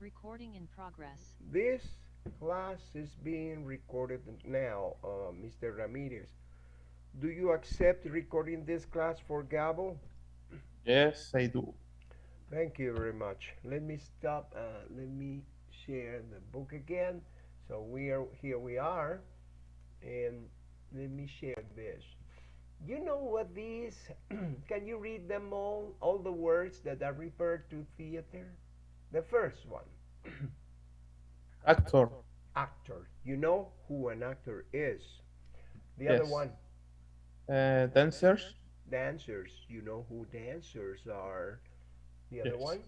Recording in progress. This class is being recorded now, uh, Mr. Ramirez. Do you accept recording this class for Gabo? Yes, I do. Thank you very much. Let me stop. Uh, let me share the book again. So we are here. We are, and let me share this. You know what these? Can you read them all? All the words that are referred to theater. The first one, Actor. actor. You know who an actor is. The other one, Uh, dancers. dancers. You know who dancers are. The other Yes. one,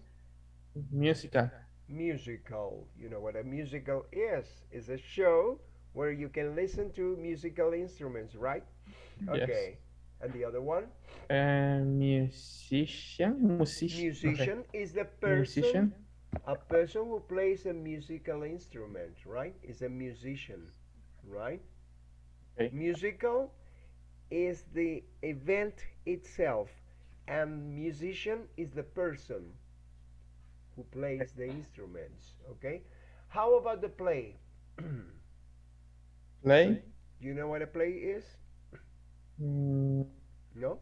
Musical. musical. You know what a musical is? It's a show where you can listen to musical instruments, right? Yes. Okay. And the other one, Uh, musician. Musician. musician is the person, Musician. A person who plays a musical instrument, right? Is a musician, right? Okay. Musical is the event itself, and musician is the person who plays the instruments. Okay. How about the play? Play. Do you know what a play is? Mm, No.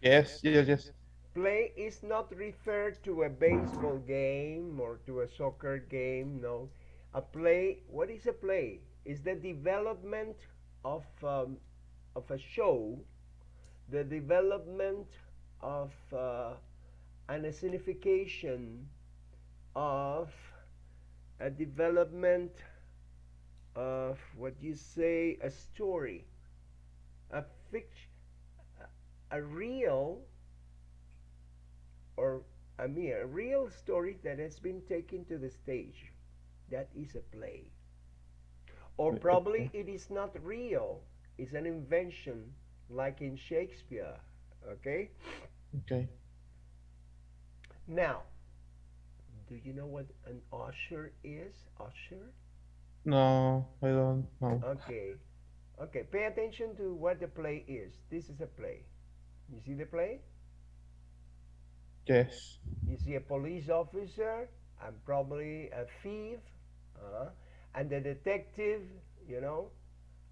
yes, yes, yes. Play is not referred to a baseball game or to a soccer game. No. A play. What is a play? Is the development of um, of a show, the development of uh, an escenification of a development of what you say a story, a fiction, a real or a mere real story that has been taken to the stage. That is a play. Or mm-hmm. probably it is not real. It's an invention like in Shakespeare. Okay? Okay. Now, do you know what an usher is? Usher? No, I don't know. Okay. Okay, pay attention to what the play is. This is a play. You see the play? Yes. You see a police officer and probably a thief, uh, and a detective, you know,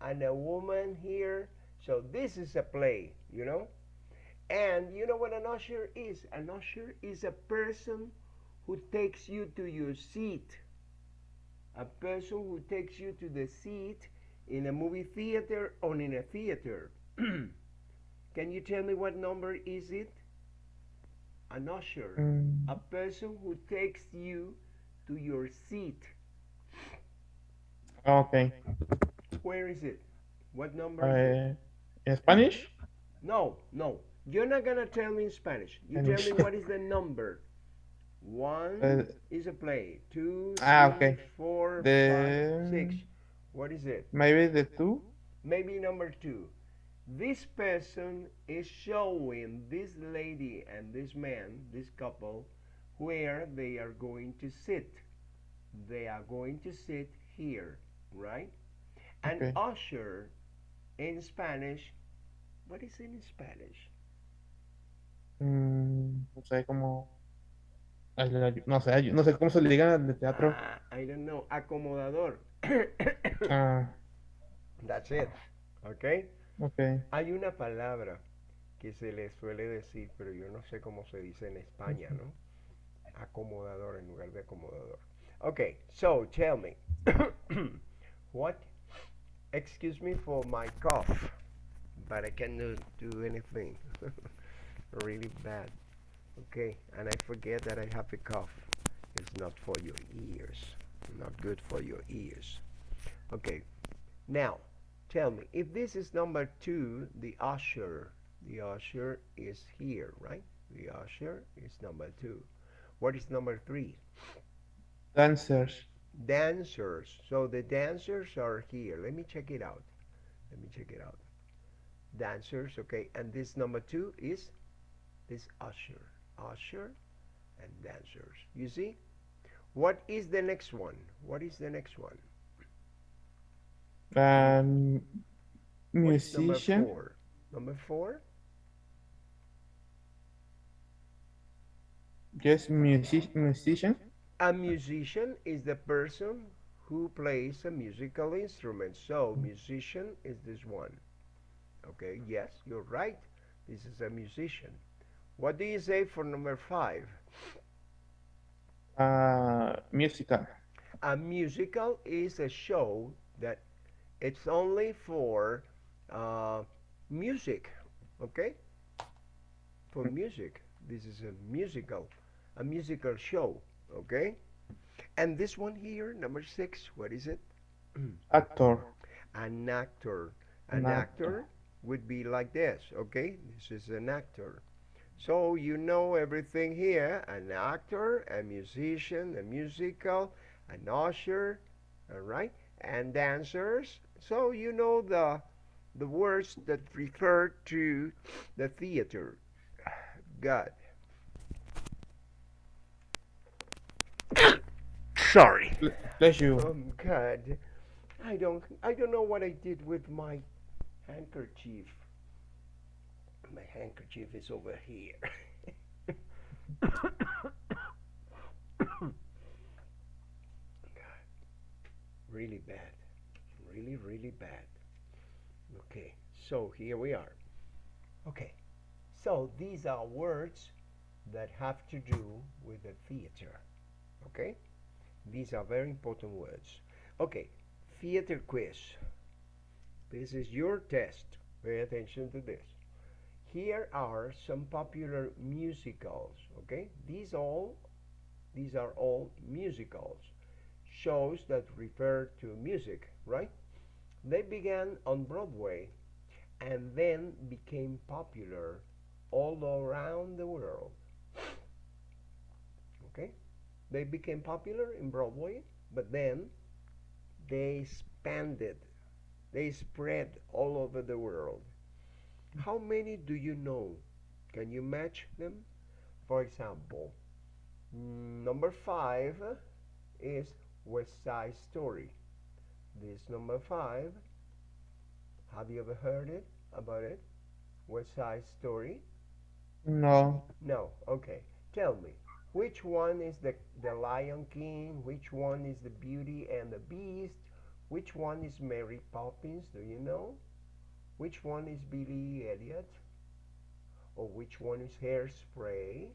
and a woman here. So this is a play, you know. And you know what an usher is? An usher is a person who takes you to your seat. A person who takes you to the seat in a movie theater or in a theater. Can you tell me what number is it? An usher Mm, a person who takes you to your seat. okay. Where is it? What number is it? Uh, in Spanish? No, no. You're not gonna tell me in Spanish. You tell me what is the number. One Uh, is a play. Two, ah, okay. four, The- five, six. What is it? Maybe the two? Maybe number two. This person is showing this lady and this man, this couple, where they are going to sit. They are going to sit here, right? And Okay. usher in Spanish, what is it in Spanish? Mm, no sé cómo. No sé, no sé cómo se le diga teatro. Ah, I don't know, acomodador. Ah, That's it, okay? Ok. Hay una palabra que se le suele decir, pero yo no sé cómo se dice en España, ¿no? Acomodador en lugar de acomodador. Okay, so tell me, what? Excuse me for my cough, but I cannot do anything. really bad. Okay, and I forget that I have a cough. It's not for your ears. Not good for your ears. Okay, now tell me if this is number two the usher the usher is here right? The usher is number two. What is number three? Dancers. dancers. So the dancers are here. Let me check it out. Let me check it out. Dancers okay. And this number two is this usher. Usher and dancers. You see? What is the next one? What is the next one Um, What's number musician. four number four Yes, music, musician. A musician is the person who plays a musical instrument. So, musician is this one. Okay, yes, you're right. This is a musician. What do you say for number five? Uh, musical. A musical is a show that it's only for uh, music. Okay? For music. This is a musical, a musical show. Okay? And this one here, number six, what is it? Actor. An actor. An An actor actor. would be like this. Okay? This is an actor. So you know everything here. An actor, a musician, a musical, an usher, all right? And dancers. So you know the the words that refer to the theater. God. Sorry. Bless you. Oh God. I don't I don't know what I did with my handkerchief. My handkerchief is over here. God. Really bad. Really, really bad. Okay, so here we are. Okay, so these are words that have to do with the theater. Okay? These are very important words. Okay, theater quiz. This is your test. Pay attention to this. Here are some popular musicals. Okay, these all these are all musicals. Shows that refer to music, right? They began on Broadway and then became popular all around the world. Okay? They became popular in Broadway, but then they expanded, they spread all over the world. How many do you know? Can you match them? For example, number five is West Side Story. This number five, have you ever heard it about it? West Side Story? No. No. Okay. Tell me, which one is the the Lion King? Which one is the Beauty and the Beast? Which one is Mary Poppins? Do you know? Which one is Billy Elliot? Or which one is Hairspray?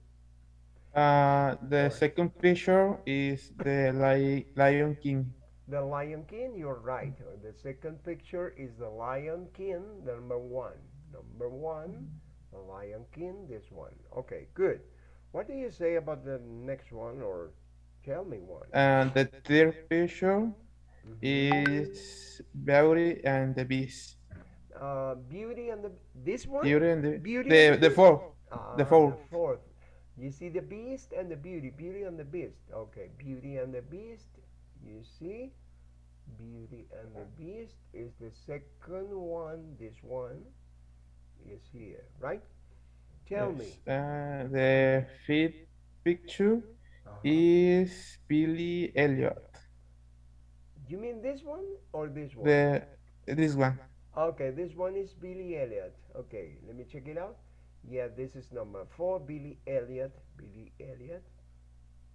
Uh, the Or- second picture is the Li Lion King. The Lion King, you're right. The second picture is the Lion King, number one. Number one, the Lion King, this one. Okay, good. What do you say about the next one, or tell me one? And the third picture Mhm. is Beauty and the Beast. Uh, Beauty and the this one. Beauty and the Beauty the and the the fourth. Ah, the fourth. fourth. You see the Beast and the Beauty. Beauty and the Beast. Okay, Beauty and the Beast. You see, Beauty and the Beast is the second one. This one is here, right? Tell me. Uh, the fifth picture Uh-huh. is Billy Elliot. You mean this one or this one? The this one. Okay, this one is Billy Elliot. Okay, let me check it out. Yeah, this is number four, Billy Elliot. Billy Elliot.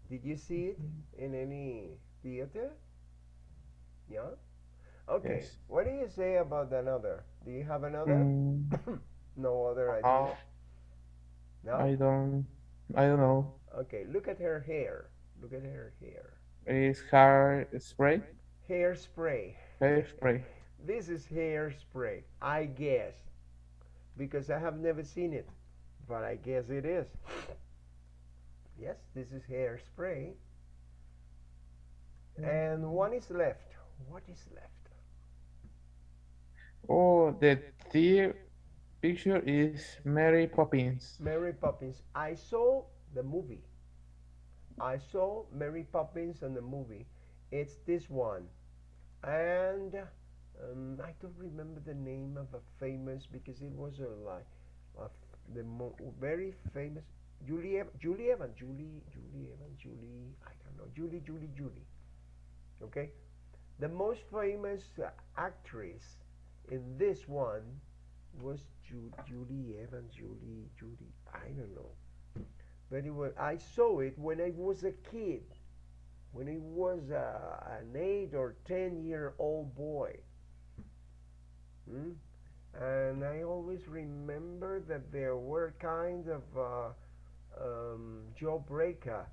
Did you see it in any theater? Yeah? Okay. Yes. What do you say about another? Do you have another? Mm, No other idea? uh, No? I don't I don't know. Okay, look at her hair. Look at her hair. It's hairspray. Hairspray. Hairspray. This is hairspray, I guess, because I have never seen it, but I guess it is. Yes, this is hairspray. And one is left. What is left? Oh, the third picture is Mary Poppins. Mary Poppins. I saw the movie. I saw Mary Poppins in the movie. It's this one. And um, I don't remember the name of a famous because it was a like the mo- very famous Julie Julie Evans Julie Julie Evans Julie I don't know Julie Julie Julie okay the most famous actress in this one was Ju- Julie Evans Julie Julie I don't know but it was I saw it when I was a kid when he was uh, an eight or ten year old boy. Hmm? And I always remember that there were kind of uh, um, Joe Breaker,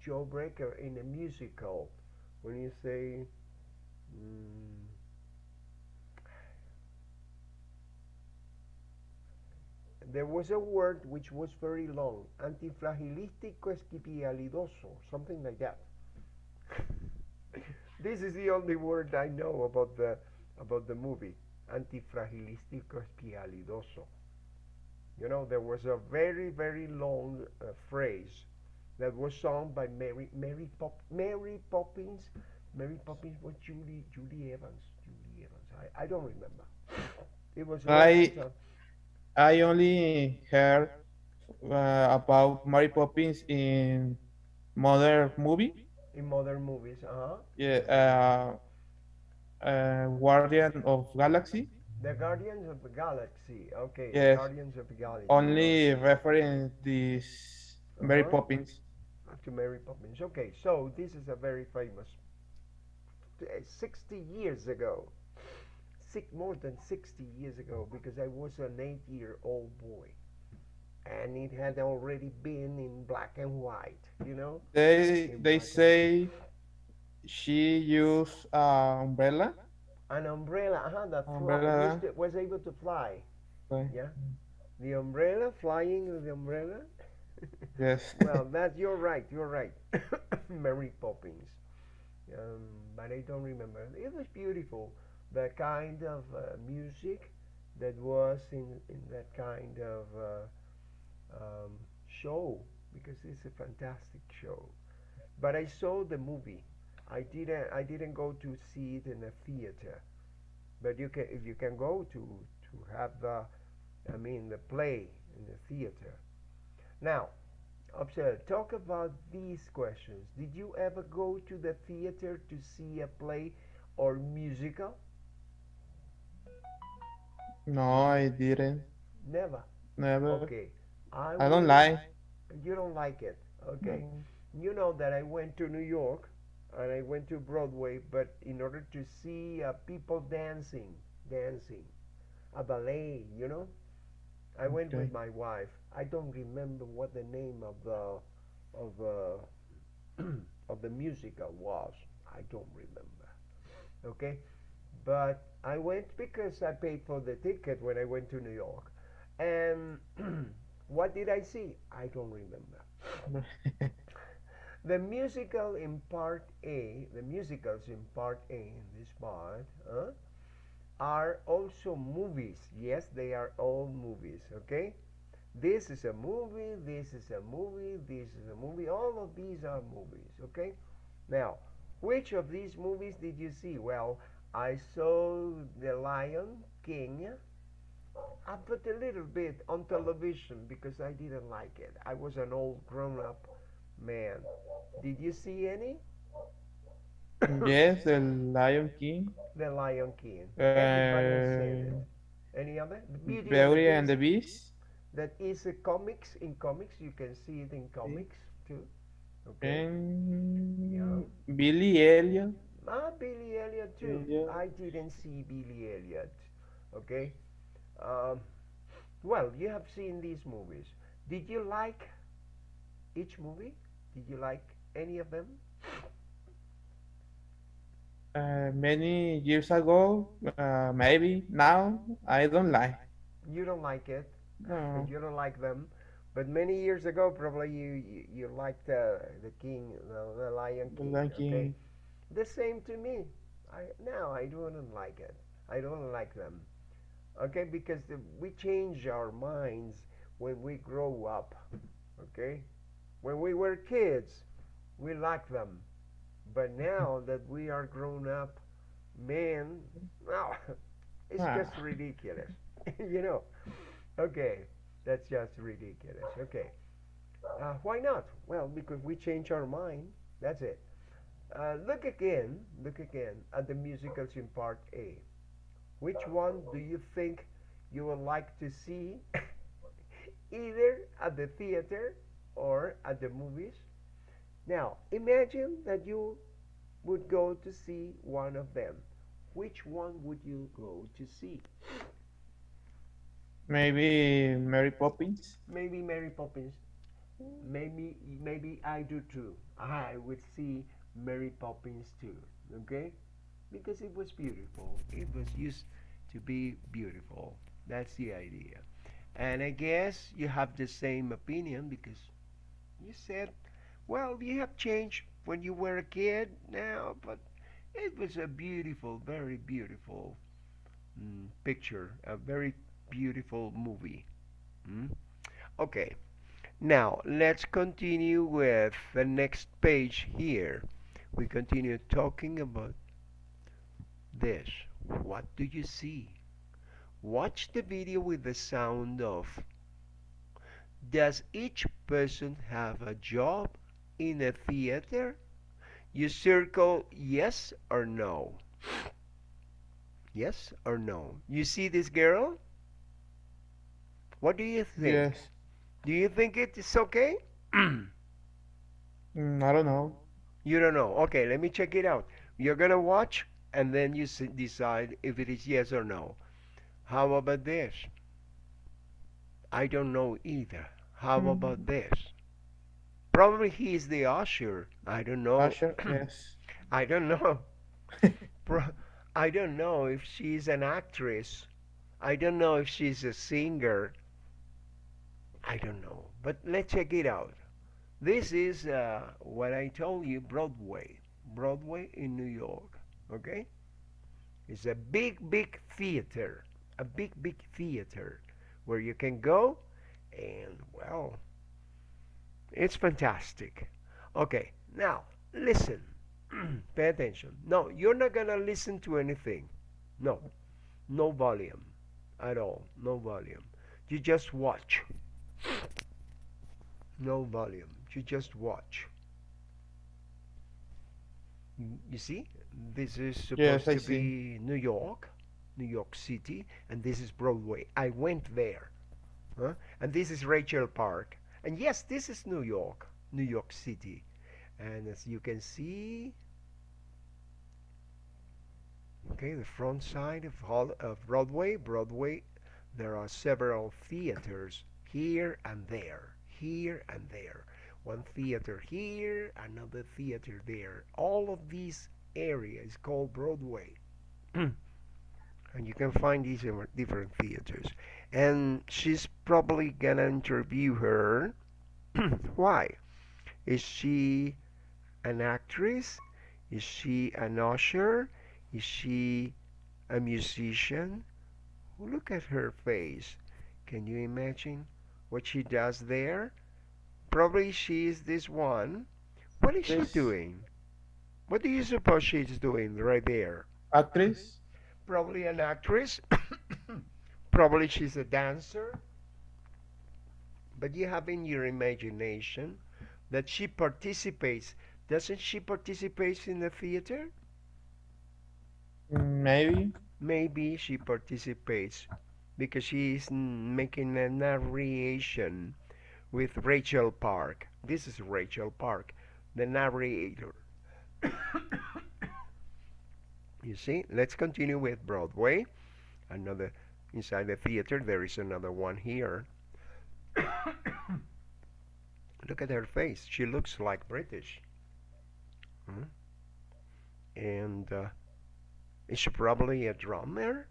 Joe Breaker in a musical. When you say, mm, there was a word which was very long, antifragilístico esquipialidoso, something like that. this is the only word I know about the about the movie, antifragilístico esquipialidoso. You know, there was a very very long uh, phrase that was sung by Mary Mary Pop Mary Poppins. Mary Poppins was Julie Julie Evans. Julie Evans. I, I don't remember. It was I. I only heard uh, about Mary Poppins in modern movie. in modern movies. Uh-huh. Yeah, uh, uh, Guardian of Galaxy. The Guardians of the Galaxy. Okay, Yes. Guardians of the Galaxy. Only referring this Mary Uh-huh. Poppins. To Mary Poppins. Okay, so this is a very famous. uh, 60 years ago. Six, more than 60 years ago, because I was an eight-year-old boy, and it had already been in black and white. You know, They In they say she used uh, umbrella. an umbrella. Uh-huh, that Umbrella. was able to fly. Right. Yeah, the umbrella flying with the umbrella. Yes. well, that's you're right. You're right. Mary Poppins. Um, but I don't remember. It was beautiful. The kind of uh, music that was in in that kind of uh, um, show because it's a fantastic show. But I saw the movie. I didn't. I didn't go to see it in a theater. But you can, if you can go to to have the, I mean, the play in the theater. Now, observe. Talk about these questions. Did you ever go to the theater to see a play or musical? No, I didn't. Never. Never. Okay. I, I don't like. You don't like it. Okay. You know that I went to New York and I went to Broadway, but in order to see uh, people dancing, dancing, a ballet, you know, I went Okay. with my wife. I don't remember what the name of the of uh, of the musical was. I don't remember. Okay, but I went because I paid for the ticket when I went to New York, and what did I see? I don't remember. The musical in part A, the musicals in part A in this part, huh, are also movies. Yes, they are all movies, okay? This is a movie, this is a movie, this is a movie. All of these are movies, okay? Now, which of these movies did you see? Well, I saw The Lion King. I put a little bit on television because I didn't like it. I was an old grown up man. Did you see any? Yes, the Lion King, The Lion King. Everybody has seen uh. Any other? Beauty Beauty and the Beast. That is a comics. In comics, you can see it in comics too. Okay. and Billy Elliot. Ah, Billy Elliot too. Yeah. I didn't see Billy Elliot. Okay. Um, well, you have seen these movies. Did you like each movie? Did you like any of them? Uh, many years ago, uh, maybe now I don't like. You don't like it. No. You don't like them. But many years ago, probably you you, you liked uh, the King, the, the Lion The King. Lion Okay. King. The same to me. I now I don't like it. I don't like them. Okay, because the, we change our minds when we grow up. Okay, when we were kids, we liked them, but now that we are grown up, men, well, it's Ah. just ridiculous. you know. Okay, that's just ridiculous. Okay. Uh, why not? Well, because we change our mind. That's it. Uh, look again, look again at the musicals in part A. Which one do you think you would like to see either at the theater or at the movies? Now, imagine that you would go to see one of them. Which one would you go to see? Maybe Mary Poppins. Maybe Mary Poppins. Maybe maybe I do too. I would see Mary Poppins too. Okay? Because it was beautiful. It was used to be beautiful. That's the idea. And I guess you have the same opinion because you said, well, you have changed when you were a kid now, but it was a beautiful, very beautiful mm, picture, a very beautiful movie. Mm? Okay, now let's continue with the next page here. We continue talking about this. What do you see? Watch the video with the sound of. Does each person have a job in a theater? You circle yes or no. Yes or no. You see this girl? What do you think? Yes. Do you think it is okay? Mm, I don't know. You don't know. Okay, let me check it out. You're gonna watch and then you s- decide if it is yes or no. How about this? I don't know either. How about Mm, this? Probably he is the usher. I don't know. Usher, yes. I don't know. Pro- I don't know if she's an actress. I don't know if she's a singer. I don't know. But let's check it out. This is uh, what I told you Broadway. Broadway in New York. Okay? It's a big, big theater. A big, big theater where you can go and, well, it's fantastic. Okay, now listen. Pay attention. No, you're not gonna listen to anything. No, no volume at all. No volume. You just watch. No volume. You just watch. You see, this is supposed I to see. be New York, New York City, and this is Broadway. I went there. Huh? And this is Rachel Park. And yes, this is New York, New York City. And as you can see, okay, the front side of, Hol- of Broadway, Broadway, there are several theaters here and there, here and there. One theater here, another theater there. All of these area is called Broadway. and you can find these in different theaters. And she's probably gonna interview her. Why? Is she an actress? Is she an usher? Is she a musician? Look at her face. Can you imagine what she does there? Probably she is this one. What is she doing? What do you suppose she's doing right there? actress. Probably an actress. Probably she's a dancer. But you have in your imagination that she participates. Doesn't she participate in the theater? Maybe. Maybe she participates because she is making a narration with Rachel Park. This is Rachel Park, the narrator. You see, let's continue with Broadway. Another inside the theater, there is another one here. Look at her face. She looks like British. Hmm? And uh, is she probably a drummer?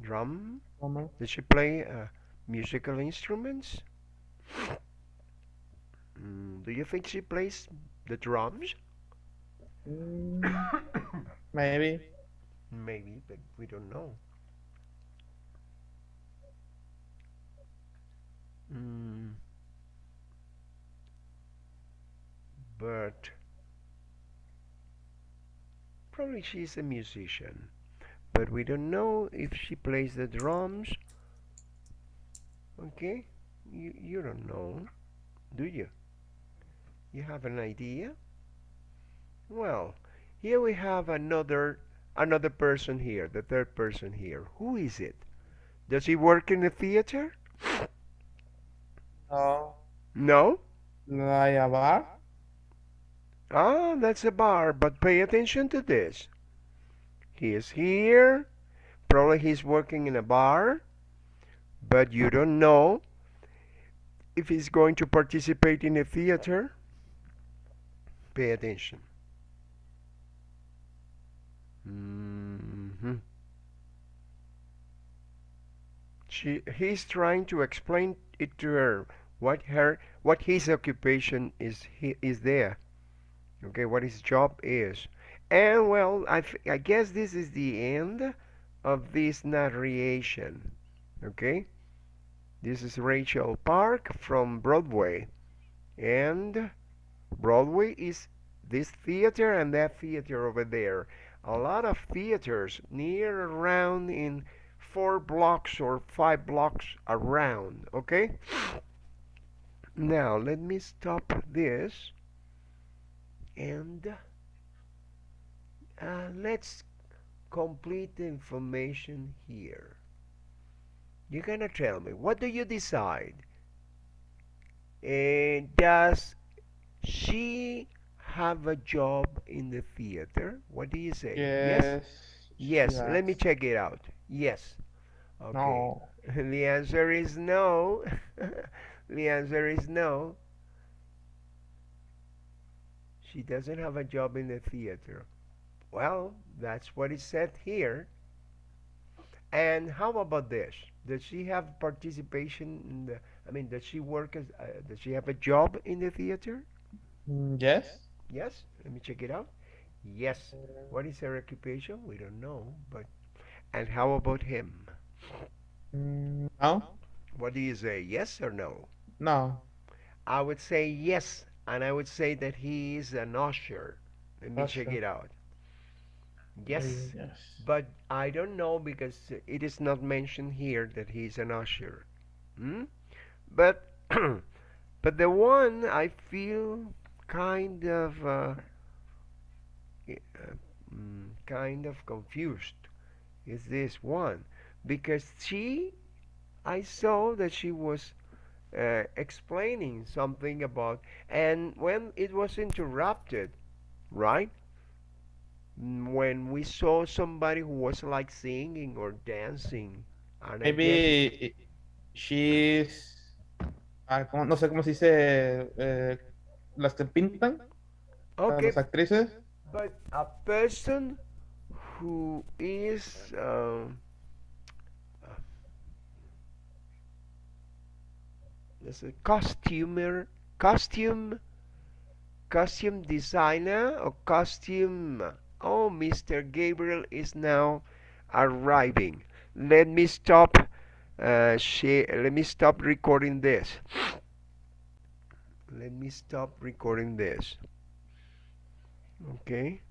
Drum? Homer. Does she play uh, musical instruments? Mm, do you think she plays the drums? Mm, Maybe. Maybe, but we don't know. Mm, but probably she's a musician. But we don't know if she plays the drums. Okay? You, you don't know, do you? You have an idea? Well, here we have another another person here, the third person here. Who is it? Does he work in the theater? No. No? Like a bar. Ah, that's a bar, but pay attention to this. He is here. Probably he's working in a bar, but you don't know if he's going to participate in a theater. Pay attention. Mm-hmm. She, he's trying to explain it to her what her what his occupation is he, is there okay what his job is. And well I, I guess this is the end of this narration okay? This is Rachel Park from Broadway. And Broadway is this theater and that theater over there. A lot of theaters near around in four blocks or five blocks around okay? Now let me stop this and uh, let's complete the information here. You're gonna tell me what do you decide? And does she have a job in the theater? What do you say? Yes. yes, she let me check it out. Yes okay. No. the answer is no. The answer is no. She doesn't have a job in the theater. Well that's what it said here. And how about this? Does she have participation in the i mean does she work as uh, does she have a job in the theater? Mm, Yes. yes? Let me check it out. Yes. What is her occupation? We don't know but and how about him No. what do you say yes or no No. I would say yes, and I would say that he is an usher. Let me check it out. Yes, Yes. but I don't know because it is not mentioned here that he is an usher. Hmm? But but the one I feel kind of uh, uh, mm, kind of confused is this one because she I saw that she was uh, explaining something about, and when it was interrupted, right? When we saw somebody who was like singing or dancing, and Maybe she's. ah, ¿cómo- No sé cómo se dice. eh, las que pintan, a okay, las actrices. but a person who is um, let's say costumer, costume, costume designer or costume. Oh, Mr. Gabriel is now arriving. Let me stop. Uh, she, let me stop recording this. Let me stop recording this. Okay.